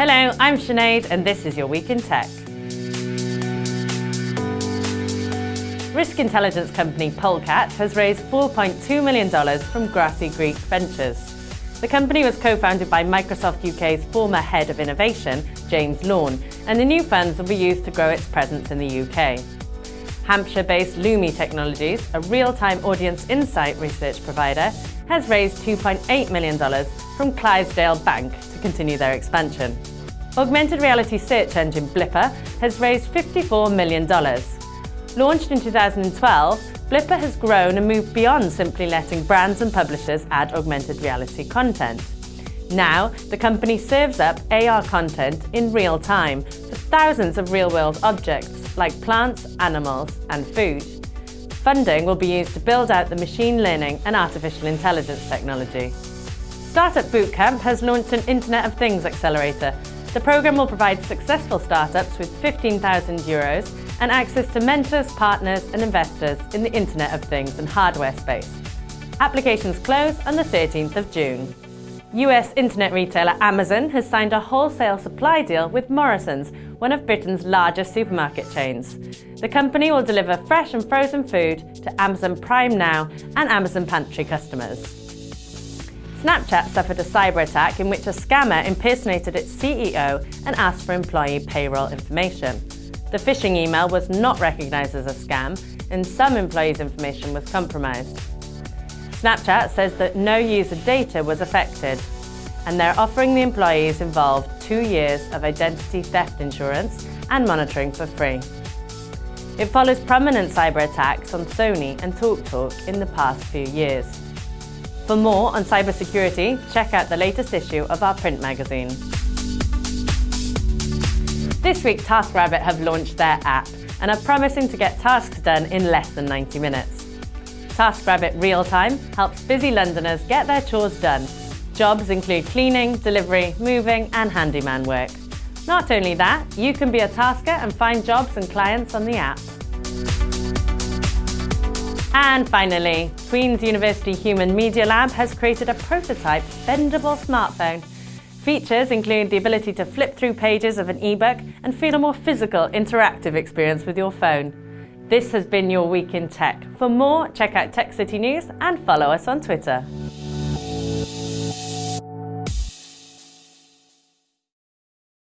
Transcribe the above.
Hello, I'm Sinead and this is your Week in Tech. Risk intelligence company Polecat has raised $4.2 million from Grassy Creek Ventures. The company was co-founded by Microsoft UK's former head of innovation, James Lawn, and the new funds will be used to grow its presence in the UK. Hampshire-based Lumi Technologies, a real-time audience insight research provider, has raised $2.8 million from Clydesdale Bank to continue their expansion. Augmented reality search engine Blippar has raised $54 million. Launched in 2012, Blippar has grown and moved beyond simply letting brands and publishers add augmented reality content. Now, the company serves up AR content in real time thousands of real-world objects like plants, animals and food. Funding will be used to build out the machine learning and artificial intelligence technology. Startup Bootcamp has launched an Internet of Things accelerator the programme will provide successful startups with 15,000 euros and access to mentors, partners and investors in the Internet of Things and hardware space. Applications close on the 13th of June. US internet retailer Amazon has signed a wholesale supply deal with Morrison's, one of Britain's largest supermarket chains. The company will deliver fresh and frozen food to Amazon Prime Now and Amazon Pantry customers. Snapchat suffered a cyber attack in which a scammer impersonated its CEO and asked for employee payroll information. The phishing email was not recognised as a scam and some employees' information was compromised. Snapchat says that no user data was affected and they're offering the employees involved two years of identity theft insurance and monitoring for free. It follows prominent cyber attacks on Sony and TalkTalk in the past few years. For more on cybersecurity, check out the latest issue of our print magazine. This week, TaskRabbit have launched their app and are promising to get tasks done in less than 90 minutes. TaskRabbit Real Time helps busy Londoners get their chores done. Jobs include cleaning, delivery, moving and handyman work. Not only that, you can be a tasker and find jobs and clients on the app. And finally, Queen's University Human Media Lab has created a prototype bendable smartphone. Features include the ability to flip through pages of an ebook and feel a more physical, interactive experience with your phone. This has been your Week in Tech. For more, check out Tech City News and follow us on Twitter.